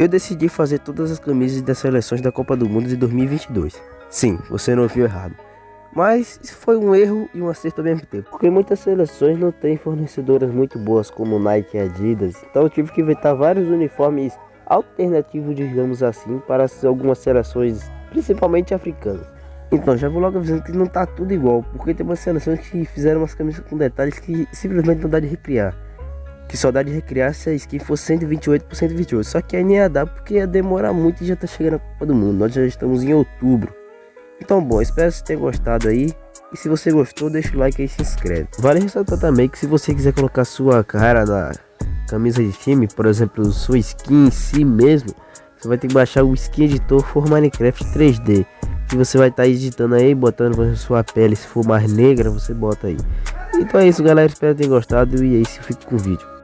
Eu decidi fazer todas as camisas das seleções da Copa do Mundo de 2022. Sim, você não ouviu errado. Mas foi um erro e um acerto ao mesmo tempo. Porque muitas seleções não têm fornecedoras muito boas como Nike e Adidas. Então eu tive que inventar vários uniformes alternativos, digamos assim, para algumas seleções, principalmente africanas. Então já vou logo avisando que não tá tudo igual, porque tem umas seleções que fizeram umas camisas com detalhes que simplesmente não dá de recriar. Que dá de recriar se a skin for 128 por 128. Só que aí nem ia dar porque ia demorar muito e já tá chegando a Copa do Mundo. Nós já estamos em outubro. Então bom, espero que você tenha gostado aí. E se você gostou, deixa o like aí e se inscreve. Vale ressaltar também que se você quiser colocar sua cara na camisa de time, por exemplo, sua skin em si mesmo, você vai ter que baixar o Skin Editor for Minecraft 3D que você vai estar tá editando aí, botando sua pele, se for mais negra, você bota aí. Então é isso, galera. Espero que tenham gostado e é isso, fico com o vídeo.